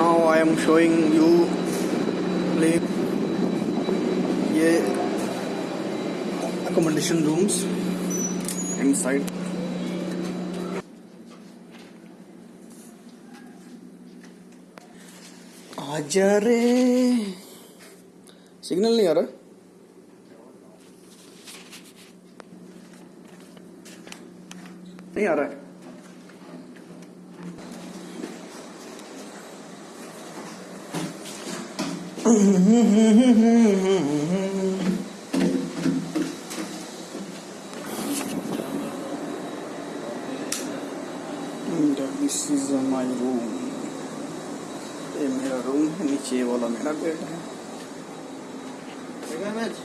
I am showing you ये accommodation rooms inside. आजा रे। सिग्नल नहीं आ रहा। नहीं आ रहा है। दिस इज माय रूम ये मेरा रूम है नीचे ये वाला मेरा बेड है मैच